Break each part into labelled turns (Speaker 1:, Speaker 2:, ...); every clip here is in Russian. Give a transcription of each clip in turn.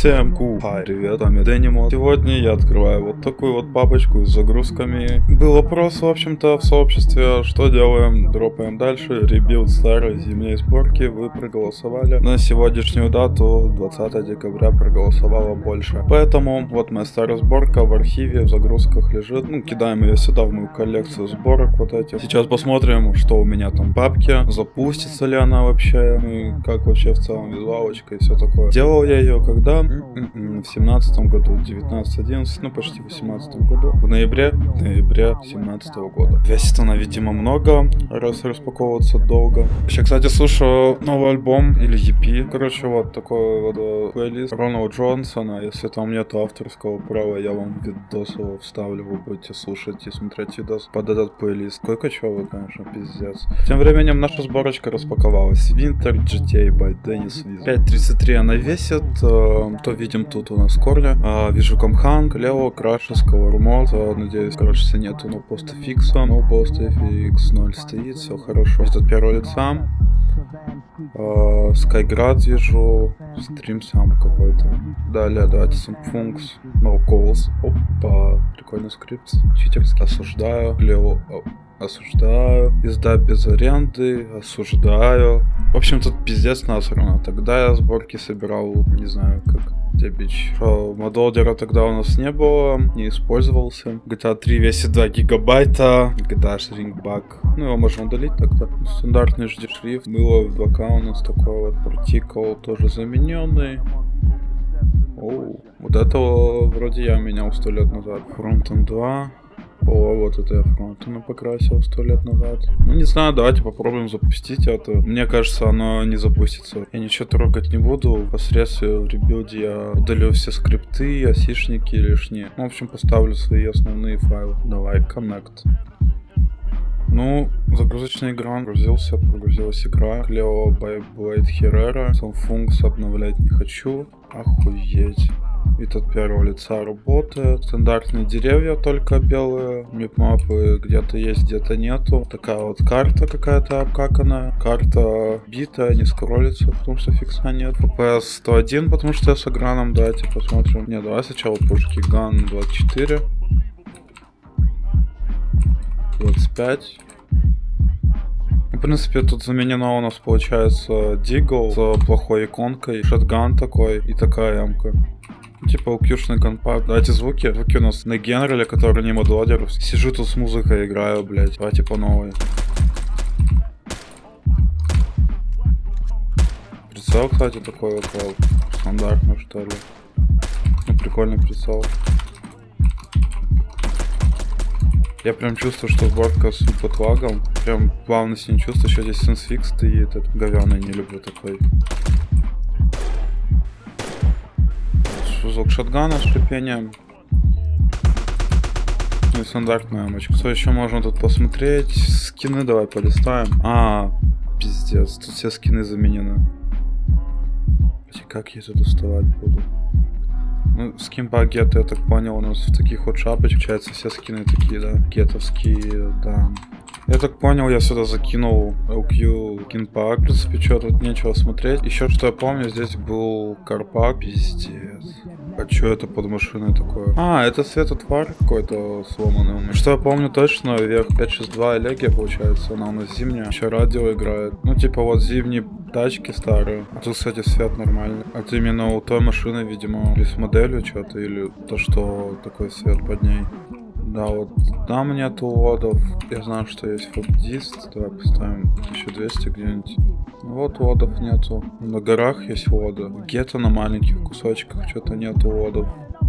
Speaker 1: Всем ку, хай, привет, с вами Денимо. Сегодня я открываю вот такую вот папочку с загрузками. Был вопрос, в общем-то, в сообществе, что делаем, дропаем дальше, rebuild старой зимней сборки, вы проголосовали. На сегодняшнюю дату, 20 декабря, проголосовало больше. Поэтому вот моя старая сборка в архиве, в загрузках лежит. Ну, кидаем ее сюда, в мою коллекцию сборок вот этих. Сейчас посмотрим, что у меня там в папке, запустится ли она вообще, ну и как вообще в целом визуалочка и все такое. Делал я ее когда? В семнадцатом году, 19-11, ну почти в 18 году. В ноябре, в ноябре 17 года. Весит она, видимо, много, раз распаковываться долго. Еще, кстати, слушаю новый альбом или EP. Короче, вот такой вот э, плейлист Рональда Джонсона. Если там нет авторского права, я вам видос его вставлю, вы будете слушать и смотреть видос под этот плейлист. Какой кочевый, конечно, пиздец. Тем временем наша сборочка распаковалась. Winter GTA by Dennis Wiz. 5.33 она весит, э, то видим тут у нас Корля. А, вижу Камхан, Лео, Краша, Сковормот. А, надеюсь, короче, нету но поста фикса. Но поста фикс 0 стоит, все хорошо. Это от первого лица. А, Скайград вижу, стрим сам какой-то. Далее, давайте Самфункс, No Calls. Опа, прикольный скрипт. Читерский. Осуждаю. Лео, осуждаю. Езда без аренды, осуждаю. В общем, тут пиздец насрано. Тогда я сборки собирал, не знаю, как Дебич. Модолдера тогда у нас не было, не использовался. GTA 3 весит 2 гигабайта. GTA Shrinkback. Ну, его можно удалить тогда. Стандартный HD шрифт. Было в 2K у нас такой вот particle, тоже замененный. Оу, вот этого вроде я менял сто лет назад. Frontend 2. О, вот это я frontend покрасил сто лет назад. Ну, не знаю, давайте попробуем запустить это. Мне кажется, оно не запустится. Я ничего трогать не буду. Посредством rebuild е я удалю все скрипты, асишники лишние. Ну, в общем, поставлю свои основные файлы. Давай, connect. Ну, загрузочный экран прогрузился, прогрузилась игра. Клео Blade Herrera. Сам функс обновлять не хочу. Охуеть. Вид от первого лица работает. Стандартные деревья только белые. Мипмапы где-то есть, где-то нету. Такая вот карта какая-то обкаканная. Карта битая, не скроллится, потому что фикса нет. FPS 101, потому что я с экраном. Давайте посмотрим. Не, давай сначала пушки. Ган 24. 25. В принципе, тут заменено у нас получается Дигл с плохой иконкой, шотган такой и такая ямка. Типа укюшный компакт. Давайте звуки. Звуки у нас на генерале, который не модлодер. Сижу тут с музыкой играю, блять. Давайте по новой. Прицел, кстати, такой вот, вот стандартный, что ли. Ну, прикольный прицел. Я прям чувствую, что сборка с лагом. Прям плавности не чувствую. Еще здесь сенсфикс стоит. Этот говяный не люблю такой. Звук шотгана с шипением. И стандартная амочка. Что еще можно тут посмотреть? Скины давай полистаем. А, пиздец, тут все скины заменены. Как я это доставать буду? Ну, скинбаг гет, я так понял, у нас в таких вот шапочках, получается, все скины такие, да, гетовские, да. Я так понял, я сюда закинул LQ кинпак. В принципе, что тут нечего смотреть. Еще что я помню, здесь был карпак. Пиздец. А что это под машиной такое? А, это светотвар какой-то сломанный у меня. Что я помню точно, вверх 562 Элегия получается, она у нас зимняя. Еще радио играет. Ну, типа вот зимние тачки старые. А тут, кстати, свет нормальный. Это именно у той машины, видимо, или с моделью что-то, или то, что такой свет под ней. Да, вот там нету лодов. Я знаю, что есть фобдист. Давай поставим 1200 где-нибудь. Вот лодов нету. На горах есть вода. Где-то на маленьких кусочках что-то нету лодов.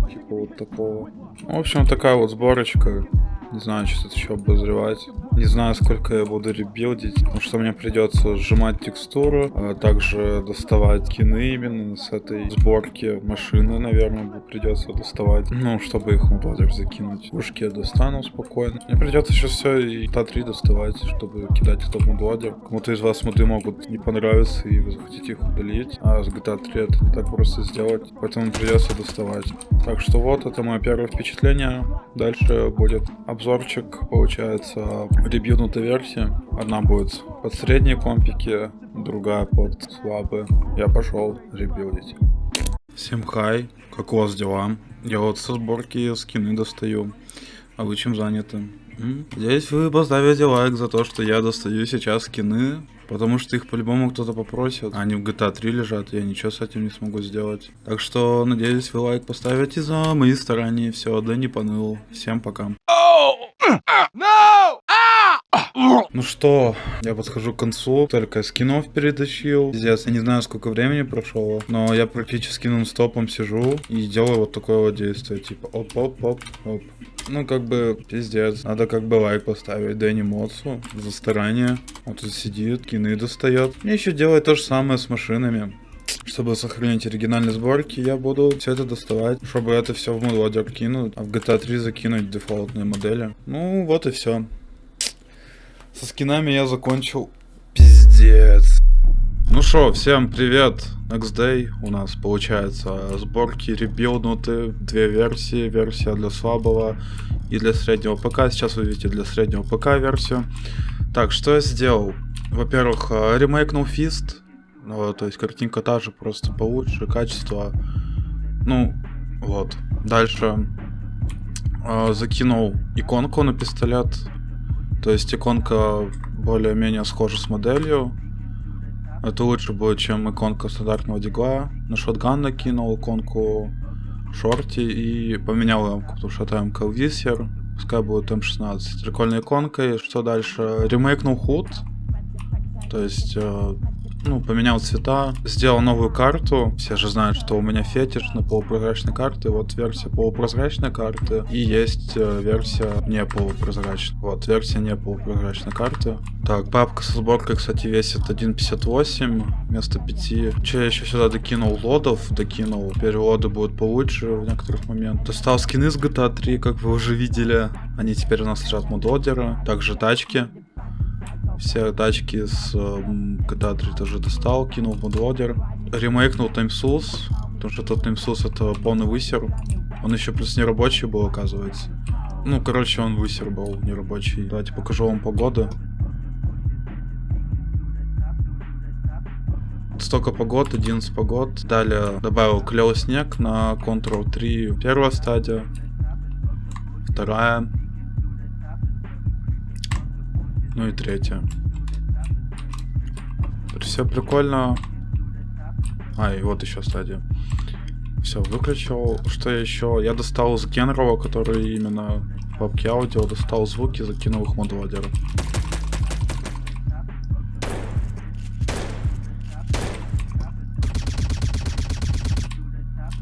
Speaker 1: Типа вот такого. В общем, такая вот сборочка. Не знаю, что тут еще обозревать. Не знаю, сколько я буду ребилдить, потому что мне придется сжимать текстуру, а также доставать кины именно с этой сборки машины, наверное, придется доставать, ну, чтобы их мододер закинуть. Пушки я достану спокойно. Мне придется сейчас все и Та-3 доставать, чтобы кидать в топ-мододер. Кому-то из вас моды могут не понравиться, и вы захотите их удалить, а с GTA 3 это не так просто сделать, поэтому придется доставать. Так что вот, это мое первое впечатление. Дальше будет обзор обзорчик, получается, ребьюнутая версия. Одна будет под средние компики, другая под слабые. Я пошел ребилдить. Всем хай, как у вас дела? Я вот со сборки скины достаю. А вы чем заняты? Здесь вы поставите лайк за то, что я достаю сейчас скины, потому что их по-любому кто-то попросит. Они в GTA 3 лежат, я ничего с этим не смогу сделать. Так что, надеюсь, вы лайк поставите за мои старания. Все, да не поныл. Всем пока. Ну что, я подхожу к концу, только скинов перетащил. Пиздец, я не знаю, сколько времени прошло, но я практически нон-стопом сижу и делаю вот такое вот действие, типа оп-оп-оп-оп. Ну, как бы, пиздец. Надо как бы лайк поставить Дэнни Моцу за старание. Он тут сидит, кины достает. Мне еще делать то же самое с машинами. Чтобы сохранить оригинальные сборки, я буду все это доставать, чтобы это все в модлодер кинуть, а в GTA 3 закинуть дефолтные модели. Ну, вот и все. Со скинами я закончил. Пиздец. Ну что, всем привет. Next Day у нас получается сборки ребилднуты, две версии, версия для слабого и для среднего ПК. Сейчас вы видите для среднего ПК версию. Так, что я сделал? Во-первых, э, ремейкнул Fist, ну, то есть картинка та же, просто получше, качество. Ну, вот. Дальше э, закинул иконку на пистолет, то есть иконка более-менее схожа с моделью. Это лучше будет, чем иконка стандартного дигла. На шотган накинул иконку шорти и поменял рамку, потому что это МК Висер. Пускай будет М16. Прикольная иконка. И что дальше? Ремейкнул худ. То есть э, ну, поменял цвета, сделал новую карту. Все же знают, что у меня фетиш на полупрозрачной карте. Вот версия полупрозрачной карты. И есть э, версия не полупрозрачной. Вот, версия не полупрозрачной карты. Так, папка со сборкой, кстати, весит 1.58 вместо 5. Че, я еще сюда докинул лодов, докинул. Теперь лоды будут получше в некоторых моментах. Достал скины с GTA 3, как вы уже видели. Они теперь у нас лежат мододера. Также тачки все тачки с GTA 3 тоже достал, кинул модлодер. Ремейкнул TimeSource, потому что тот TimeSource это полный высер. Он еще плюс не рабочий был, оказывается. Ну, короче, он высер был, не рабочий. Давайте покажу вам погоду. Столько погод, 11 погод. Далее добавил клевый снег на Control 3. Первая стадия. Вторая. Ну и третья. Все прикольно. А, и вот еще стадия. Все, выключил. Что еще? Я достал из генерала, который именно в папке аудио, достал звуки, закинул их в модлодер.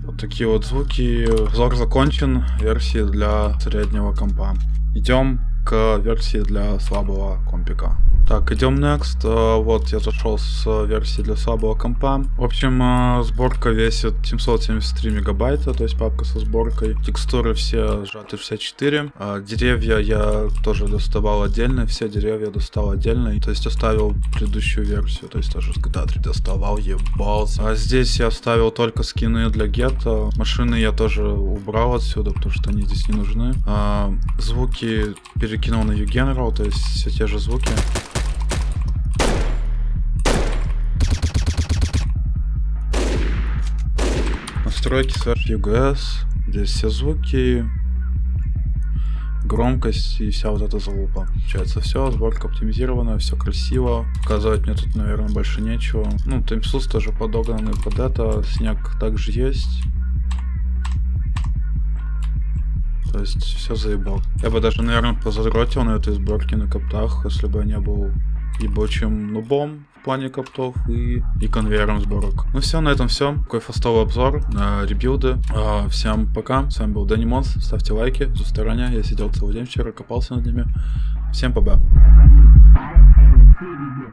Speaker 1: Вот такие вот звуки. Взор закончен. Версии для среднего компа. Идем к версии для слабого компика. Так, идем next. Uh, вот, я зашел с версии для слабого компа. В общем, uh, сборка весит 773 мегабайта, то есть папка со сборкой. Текстуры все сжаты 64. Uh, деревья я тоже доставал отдельно, все деревья достал отдельно. То есть оставил предыдущую версию, то есть тоже с GTA 3 доставал, ебался. А здесь я оставил только скины для гетто. Машины я тоже убрал отсюда, потому что они здесь не нужны. Звуки перекинул на U-General, то есть все те же звуки. Настройки slash UGS. Здесь все звуки, громкость и вся вот эта залупа. Получается все, сборка оптимизирована, все красиво. Показывать мне тут, наверное, больше нечего. Ну, таймсус тоже подогнанный под это, снег также есть. То есть все заебал. Я бы даже, наверное, позадротил на этой сборке на коптах, если бы я не был ебучим нубом в плане коптов и, и конвейером сборок. Ну все, на этом все. Такой фастовый обзор на ребилды. А, всем пока. С вами был Дэнни Монс. Ставьте лайки за стороне. Я сидел целый день вчера, копался над ними. Всем пока.